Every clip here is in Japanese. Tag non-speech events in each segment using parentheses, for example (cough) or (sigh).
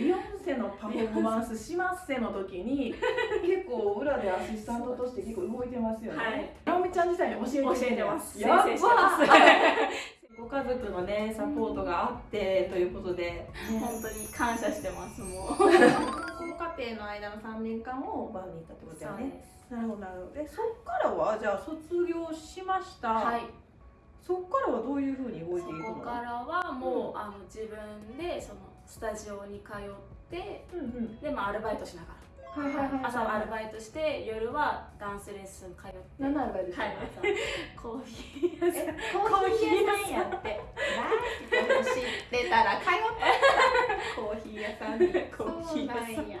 ビヨンセのパフォーマンスしますせの時に (laughs) 結構裏でアシスタントとして結構動いてますよね。はい直美ちゃん自体に教えて教えてます先生してますご家族のねサポートがあってということで、本当に感謝してますもう (laughs) 高校課程の間の3年間をバンに行ったってことだよね。すなるほどなるほど。でそっからはじゃあ卒業しました。はいそっからはどういうふうに動いそていくの？こからはもう、あの自分でそのスタジオに通ってうんうん。でまあアルバイトしながはいはいはいはい。ら朝はアルバイトして夜はダンスレッスン通って何のアルバイトしてはいたの (laughs) コーヒー屋さんえ、(laughs) コーヒー屋さんやって。知ってたら通ったコーヒー屋さんに。コーヒー屋さんや。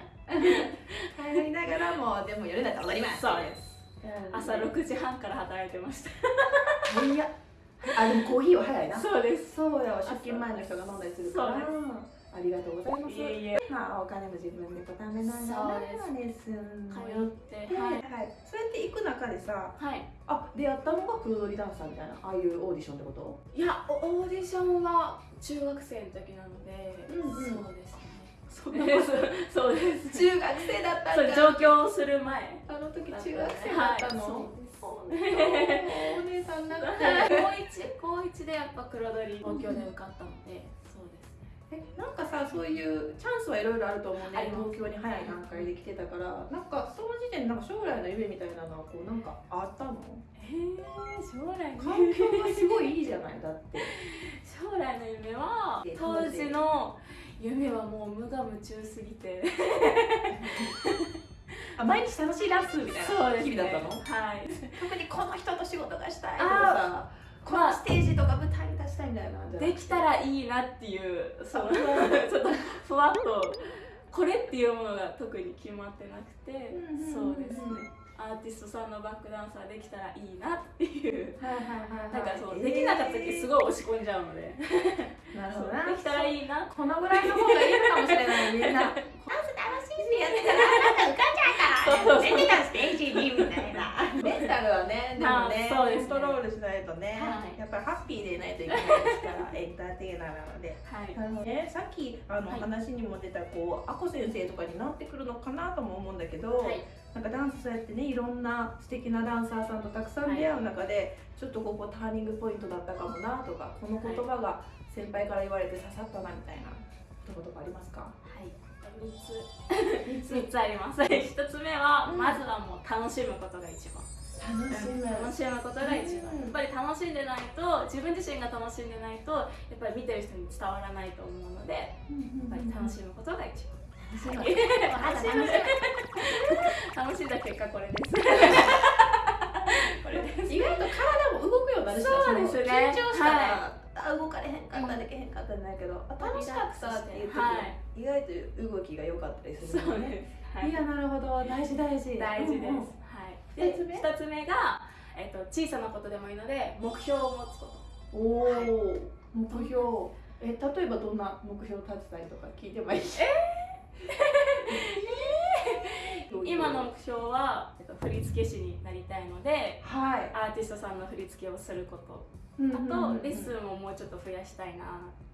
通いながらも、でも夜だったら踊ります。そうですうん朝6時半から働いてました早っ。あ、でもコーヒーは早いな。そうですそうよ、出勤前の人が飲んだりするから。そうありがとうございます。いえいえ。まあ、お金も自分で貯めながら、そうレッスンも通やっってて、は、はい。いそうやって行く中でさ、はい。あ、出会ったのが黒鳥ダンサーみたいな、ああいうオーディションってこと？いやオオーディションは中学生の時なので、うんうん。そうですね。(laughs) そんなことそうです。中学生だったんだ。上京する前。あの時中中学生だっったたのの。そう (laughs) お姉さんになって。高一高一でやっぱ黒鳥東京で受かったので、そうですねえなんかさそういうチャンスはいろいろあると思うね。東京に早い段階で来てたから。なんかその時点でなんか将来の夢みたいなのはこうなんかあったの？えー、将来の環境がすごいいいじゃないだって。(laughs) 将来の夢は当時の夢はもう無我夢中すぎて。あ毎日楽しいダンスみたいな日々だったの？はい。特にこの人と仕事がしたいとあかさこのステージとか舞台みたいなできたらいいなっていうそのあ (laughs) ちょっとふわっとこれっていうものが特に決まってなくて、うんうんうんそうですね。アーティストさんのバックダンサーできたらいいなっていう。はいはいはいなんかそう、できなかった時すごい押し込んじゃうので、(laughs) なるほどできたらいいな。このぐらいの方がいいのかもしれないみんな。ダンス楽しいしやってたらあなた浮かんじゃうから。出てたステージにみたいなメンタルはねでもねあそうですねコントロールしないとね、はい。やっぱりハッピーでいないといけないですから (laughs) エンターテイナーなので。はい。あのね、さっきあの、はい。話にも出たこうアコ先生とかになってくるのかなとも思うんだけど、はい。なんかダンスそうやってねいろんな素敵なダンサーさんとたくさん出会う中で、ちょっとここターニングポイントだったかもなとかこの言葉が先輩から言われて刺さったなみたいな一言がありますか？はい。3つ。(laughs) 3つ。あります。(laughs) 1つ目は、うん。まずはもう楽しむことが一番楽しむ。楽しむことが一番、うん。やっぱり楽しんでないと自分自身が楽しんでないとやっぱり見てる人に伝わらないと思うのでやっぱり楽しむことが一番。楽しむ楽しむ楽しんだ結果これです。(laughs) これです。意外と体も動くようになるしなそうですね。緊張したら、はあ動かれへんかったでけへんかったんだけど、あ楽しかったっていう時、はい意外と動きが良かったりするそうです、はい。いやなるほど。大事大事。大事です、で二つ目？2つ目が、えっと、小さなことでもいいので目標を持つこと。おお、目標。え例えばどんな目標立てたりとか聞いてもいい？(laughs) し今の目標は、えっと、振付師になりたいのではい。アーティストさんの振り付けをすること。うんあうんうんうん。とレッスンをもうちょっと増やしたいなはい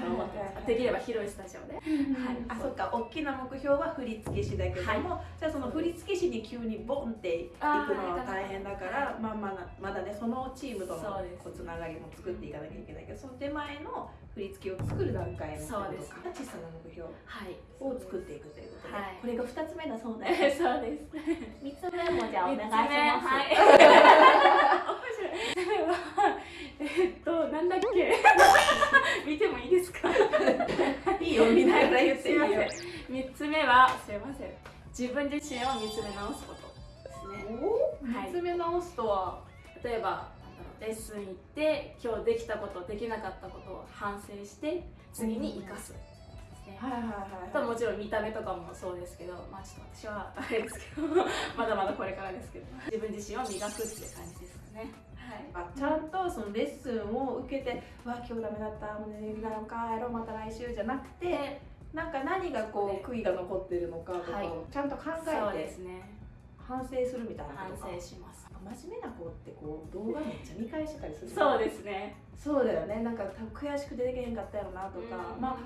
と思ってますできれば広いスタジオではい、あそっか。大きな目標は振付師だけども、じゃあその振付師に急にボンっていくのは大変だから、まあまだまだねそのチームとのそうですこうつながりも作っていかなきゃいけないけどその手前の振り付けを作る段階のそうです。小さな目標はい。を作っていくということで、はい。これが2つ目だそうで (laughs) そうです。3つ目もじゃあお願いします。はい (laughs) はえっとなんだっけ？(laughs) 見てもいいですか？いいよ見ながら言っていいよすいません。3つ目はすいません。自分自身を見つめ直すこと。ですね。おはい。見つめ直すとは、例えばレッスン行って今日できたことできなかったことを反省して次に生かす。ですね。はいはいあとはもちろん見た目とかもそうですけどまあちょっと私はあれですけどまだまだこれからですけど。自分自身を磨くっていう感じです。かね。はい。あちゃんとそのレッスンを受けて「わ今日ダメだった。もう寝るだろうか。やろうまた来週」じゃなくてでなんか何がこう悔いが残ってるのかとかはい。をちゃんと考そうえてですね。反省するみたいな反ことか。省します。真面目な子ってこう動画めっちゃ見返してたりするそうですね。そうだよね。なんか悔しくてできへんかったやろなとか、まあ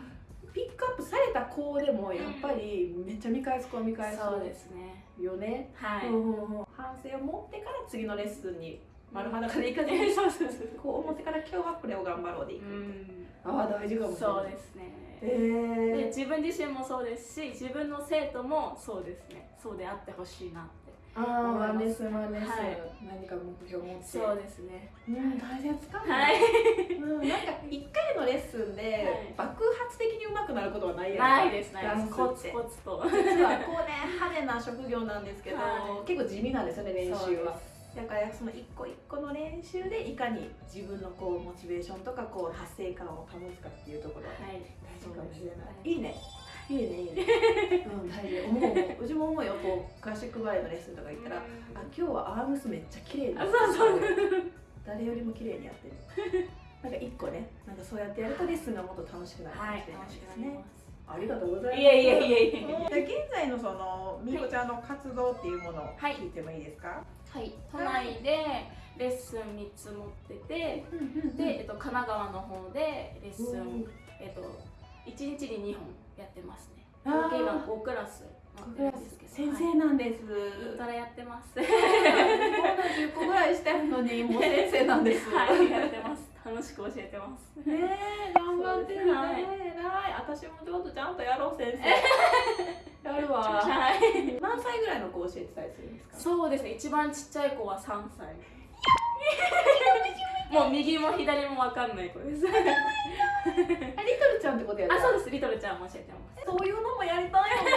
ピックアップされた子でもやっぱりめっちゃ見返す子は見返すそうですね。よね、はい、うん。反省を持ってから次のレッスンに丸裸でいかずに、そうそうそうこう思ってから今日はこれを頑張ろうでいく、うん。ああ大事かもしれない。そうですね。えでー、自分自身もそうですし自分の生徒もそうですね。そうであってほしいなって。ああワンレッスンワンレッスン、はい。何か目標を持って。そうですね。うん大切かも、はい。うん、なんか一回のレッスンで爆発的に上手くなることはないやんないですないダですコツコツと。実はこうね派手な職業なんですけど、はい。結構地味なんですよね練習はだからその一個一個の練習でいかに自分のこうモチベーションとかこう達成感を保つかっていうところはい。大事かもしれない、はいいいね。いいね。いい。ねうん大事。思う思ううちも思うよ。こうクラシックバレエのレッスンとか行ったら、あ今日はアームスめっちゃ綺麗にあそうそう。誰よりも綺麗にやってる。なんか一個ねなんかそうやってやるとレッスンがもっと楽しくなるかもはいしれないですね、くなります。ありがとうございます。いえいえいえいえ。で現在のそのみーこちゃんの活動っていうものをはい。聞いてもいいですか、はい都内でレッスン3つ持っててで、えっと、神奈川の方でレッスン、えっと、1日に2本やってますね。合計今5クラス先生なんです、はい、インやってますまだ10個ぐらいしてるのに (laughs) もう先生なんです。はいやってます。楽しく教えてます。ねえ頑張ってるね。はい。私もちょっとちゃんとやろう先生 (laughs) やるわ。はい。何歳ぐらいの子教えてたりするんですか？そうですね。一番ちっちゃい子は3歳。もう右も左も分かんない子です。あリトルちゃんってことやあそうです。リトルちゃんも教えてます。そういうのもやりたいよね。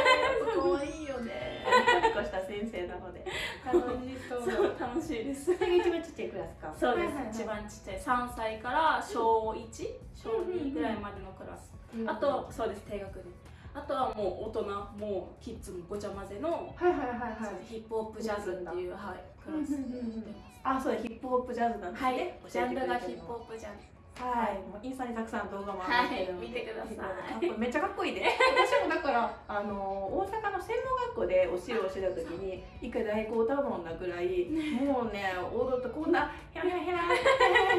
可愛いよね。ニコニコした先生なので。楽しそう。そう楽しいです。一番ちっちゃいクラスか。そうです、はいはいはい。一番ちっちゃい。3歳から小1小2ぐらいまでのクラス、あとそうです。低学年あとはもう大人もうキッズもごちゃ混ぜの、はいはいはいはい。ヒップホップジャズっていう、はい、クラスでやってます、あそうだヒップホップジャズなんですはいね、ジャンルがヒップッホップジャズはい、もうインスタにたくさん動画も上がってるので、はい見てください。めっちゃかっこいいで。私もだからあの大阪の専門学校でお汁をしてた時に (laughs) 一回大工歌うもんなぐらいもうね踊ってこんなヘラヘラヘラ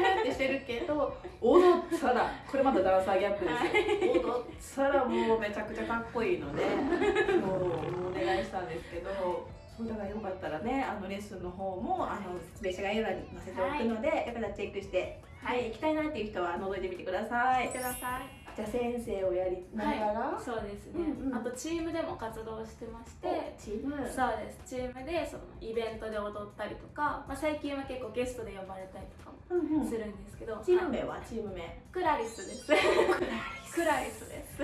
踊ったらこれまたダンサーギャップですよ。踊ったらもうめちゃくちゃかっこいいのでそうお願いしたんですけどそうだからよかったらねあのレッスンの方もあの説明書概要欄に載せておくので、よかったらチェックしてはい、行きたいなっていう人は覗いてみてください。くださいじゃあ先生をやりながら、そうですね、うんうん。あとチームでも活動してましてでチーム。そうです。チームでそのイベントで踊ったりとか、まあ、最近は結構ゲストで呼ばれたりとかもうんうん。するんですけど、チームは？い。名はチーム名。クラリスです。クラリス。です。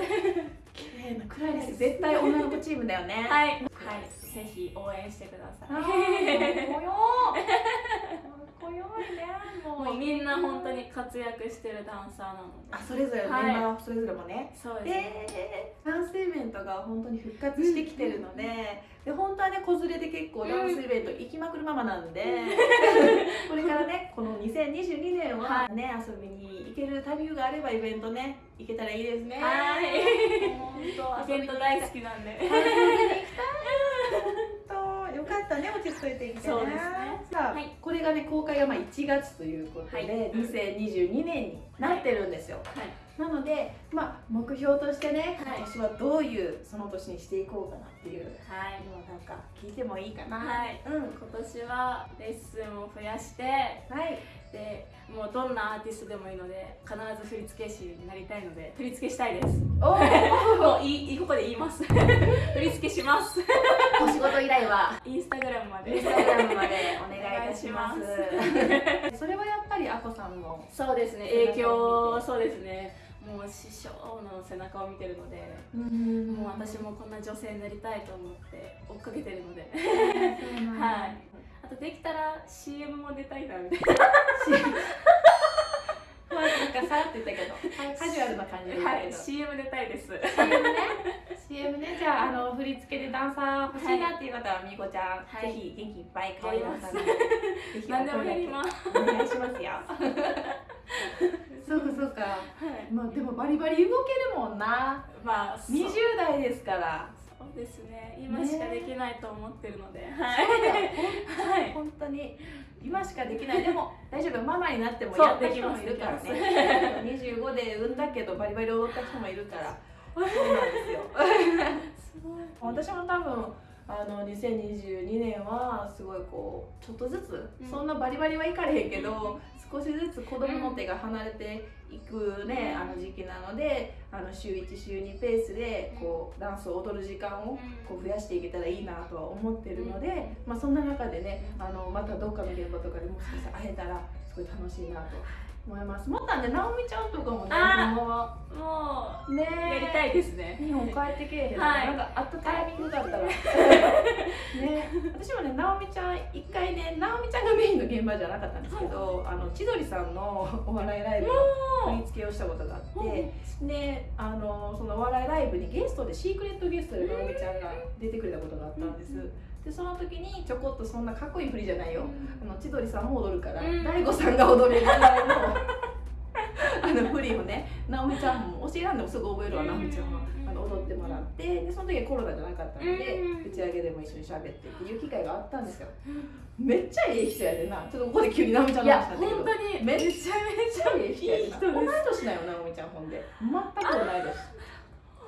綺麗なクラリス。絶対女の子チームだよね。はい、はい、ぜひ応援してくださ。いいね。ももうみんな本当に活躍してるダンサーなのであそれぞれメンはいバーそれぞれもね。そうですね、でダンスイベントが本当に復活してきてるので、で本当はね子連れで結構ダンスイベント行きまくるママなんで、(laughs) これからねこの2022年はね、遊びに行けるタイミングがあればイベントね行けたらいいですね。はい本当イベント大好きなんで行きたい。本当よかったね落ち着いてきてね。そうですねさあ、はいこれがね公開がまあ1月ということで、はい2022年になってるんですよ。はいなので、まあ、目標としてね、はい今年はどういうその年にしていこうかなっていうはいのをなんか聞いてもいいかな。はいうん。今年はレッスンを増やしてはい。でもうどんなアーティストでもいいので必ず振付師になりたいので振り付けしたいです。おお。(laughs) もういいここで言います。(laughs) 振り付けします。お仕事依頼は？インスタグラムまで。インスタグラムまでお願いいたします。(laughs) それはやっぱりあこさんの。そうですね。影響そうですね。もう師匠の背中を見てるのでうん。もう私もこんな女性になりたいと思って追っかけてるので。ははいあとできたら CM も出たいなみたいな (laughs) まあなんかさらって言ったけど、カジュアルな感じではい。CM 出たいです CM ね。CM ね。じゃああの振り付けでダンサー欲しいなっていう方はみーこちゃん、はいぜひ元気いっぱい可愛いダンサーに。ぜひ何でもやりますお願いしますよ。そうかそうか。はいまあでもバリバリ動けるもんな。まあそう20代ですから。そうですね。今しかできないと思ってるので、そうだはいはい。本当に。今しかできない。(laughs) でも大丈夫。ママになってもやった人もいるからね。25で産んだけどバリバリ踊った人もいるから。そうなんですよ。すごい私も多分あの2022年はすごいこうちょっとずつ、うん。そんなバリバリはいかれへんけど、うん少しずつ子供の手が離れていくね、うん。あの時期なのであの週1週2ペースでこうダンスを踊る時間をこう増やしていけたらいいなとは思ってるので、まあ、そんな中でねあのまたどっかの現場とかでもしかしたら会えたらすごい楽しいなと思います。もったんで直美ちゃんとかもねもねうやりたいですね。日本帰ってけえへん、はい。なんかあったタイミングだったらね私もね直美ちゃん一回ね直美ちゃんがメインの現場じゃなかったんですけど、あの千鳥さんのお笑いライブの振り付けをしたことがあって、であのそのお笑いライブにゲストでシークレットゲストで直美ちゃんが出てくれたことがあったんです、でその時にちょこっとそんなかっこいい振りじゃないよ、あの千鳥さんも踊るからうん。大悟、さんが踊れるぐらいのあの振りをね直美ちゃんも教えらんでもすぐ覚えるわ直美ちゃんはあの踊ってもらってでその時はコロナじゃなかったのでうん。打ち上げでも一緒に喋ってっていう機会があったんですよ。めっちゃええ人やでな。ちょっとここで急に直美ちゃんの話なんだけど本当にめっちゃめちゃゃええ人やでな同い年だよ直美ちゃんほんで。全く同い年。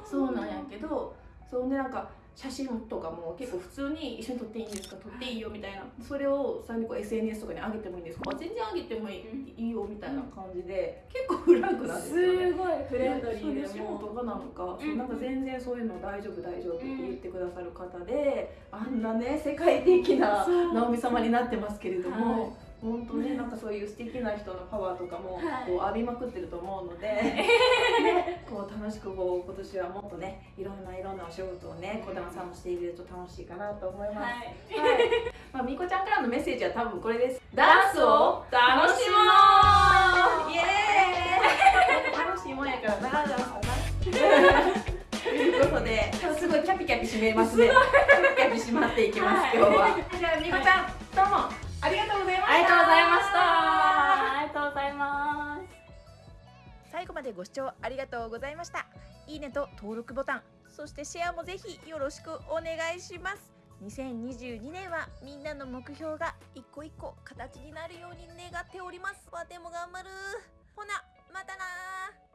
そうなんやけどそうねなんか写真とかも結構普通に一緒に撮っていいんですか？撮っていいよみたいな。それをさらにこう SNS とかに上げてもいいんですか？あ全然上げてもいい,、いいよみたいな感じで結構フランクなんですよねすごいフレンドリーで仕事がなのか、うん。なんか全然そういうの大丈夫大丈夫って言ってくださる方で、あんなね世界的な直美様になってますけれども、はい本当ねなんかそういう素敵な人のパワーとかもはい。こう浴びまくってると思うので、ね、こう楽しくこう今年はもっとねいろんないろんなお仕事をね小玉さんもしていると楽しいかなと思います。はい。はい、まあ、みこちゃんからのメッセージは多分これです。ダンスを楽しもう。イエーイ。楽しいもんやからな、ダンスはな。ということで、すごいキャピキャピ締めますね。キャピキャピ締まっていきます、はい。今日は。じゃあ、みこちゃん、どうもありがとうございました。ありがとうございました。ありがとうございます。最後までご視聴ありがとうございました。いいねと登録ボタン。そしてシェアもぜひよろしくお願いします。2022年はみんなの目標が一個一個形になるように願っております。わでも頑張る。ほなまたな